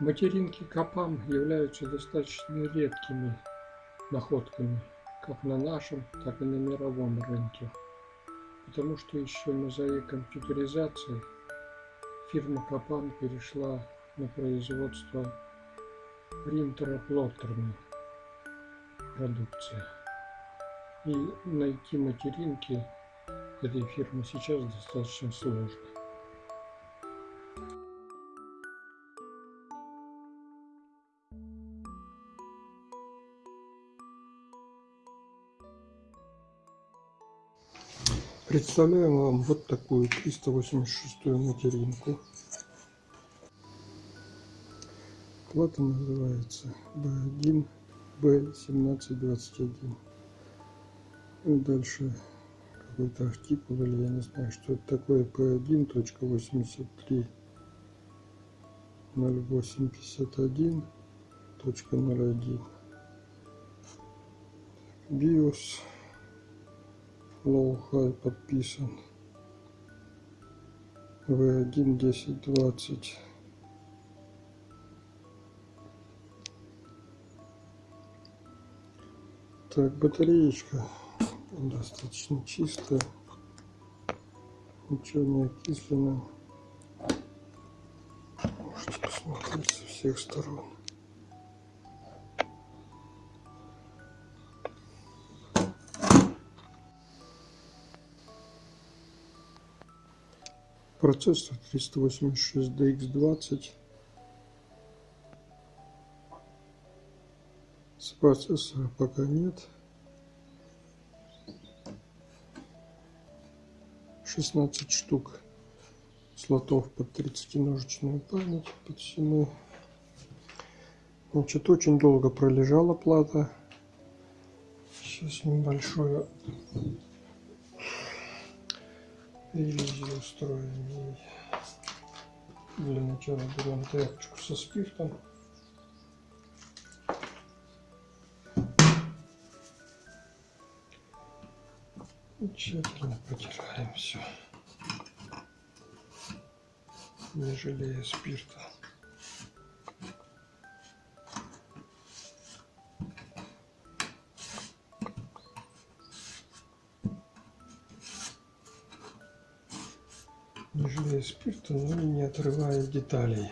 Материнки Капам являются достаточно редкими находками как на нашем, так и на мировом рынке. Потому что еще на заре компьютеризации фирма Капам перешла на производство принтера-плоттерной продукции. И найти материнки этой фирмы сейчас достаточно сложно. Представляем вам вот такую 386 материнку. Плата называется B1 B1721. И дальше какой-то артикул или я не знаю, что это такое P1.83 0851.01 BIOS Low-High подписан. V1 1020. Так, батареечка достаточно чистая. Ничего не окислено. Можете посмотреть со всех сторон. Процессор 386DX20. С процессора пока нет. 16 штук слотов под 30-ножечную память, под всему. Значит, очень долго пролежала плата. Сейчас небольшую ревизию устроим. Для начала берем тряпочку со спиртом. И тщательно протираем все, не жалея спирта. Жалея спирта, но не отрывая деталей.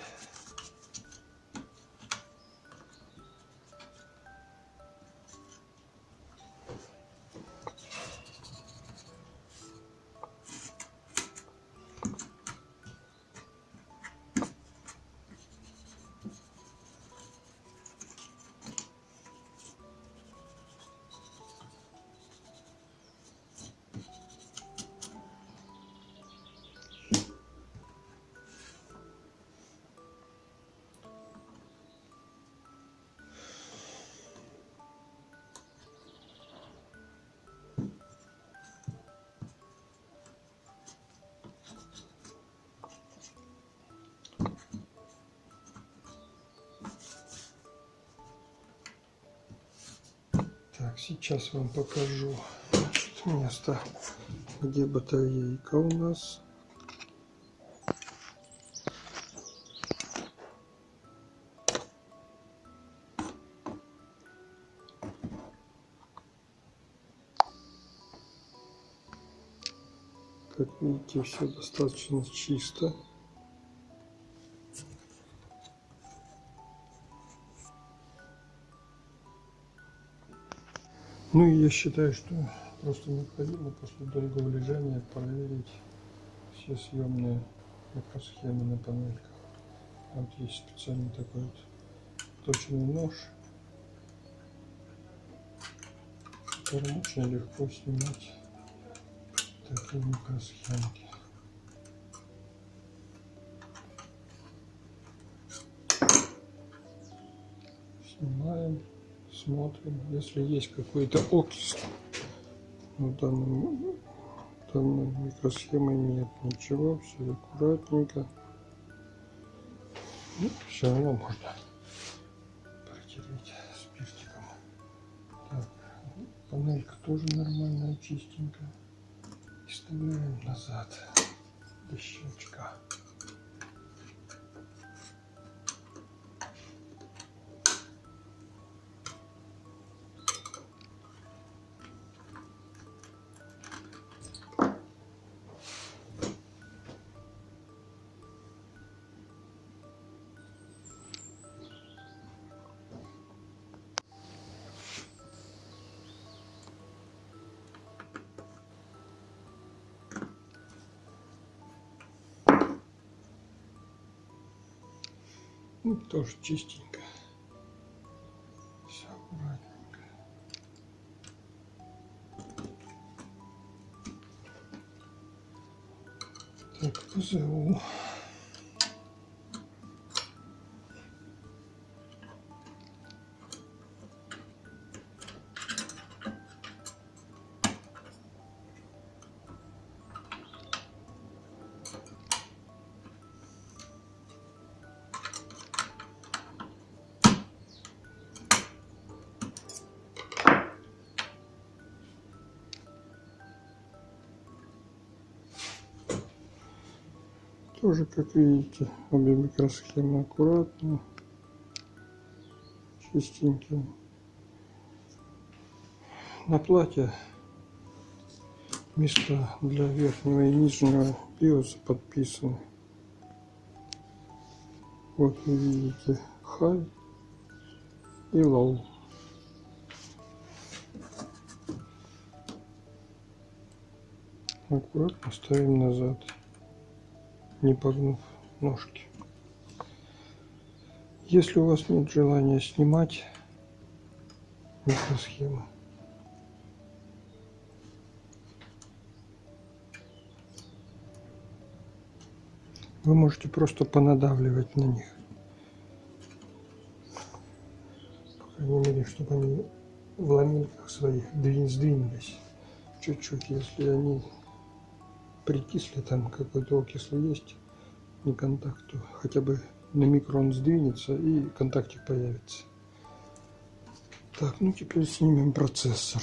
Так, сейчас вам покажу значит, место, где батарейка у нас. Как видите, все достаточно чисто. Ну и я считаю, что просто необходимо после долгого лежания проверить все съемные микросхемы на панельках. Вот есть специальный такой вот точный нож, которым очень легко снимать такие микросхемки. Снимаем смотрим, если есть какой-то окись. На данном, данной микросхемы нет ничего, все аккуратненько. Ну, все равно можно протереть спиртиком. Так, панелька тоже нормальная, чистенькая. И вставляем назад до щелчка. Ну, тоже чистенько. Все аккуратненько. Так, ПЗУ. Тоже, как видите, обе микросхемы аккуратно, чистенькие. На плате места для верхнего и нижнего биоса подписаны. Вот вы видите high и low. Аккуратно ставим назад не погнув ножки. Если у вас нет желания снимать микросхемы, вы можете просто понадавливать на них. По крайней мере, чтобы они в ламинках своих сдвинулись чуть-чуть, если они прикисли, там какой-то окислый есть, не контакту, хотя бы на микрон сдвинется и контактик появится. Так, ну теперь снимем процессор.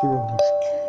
気分が好き。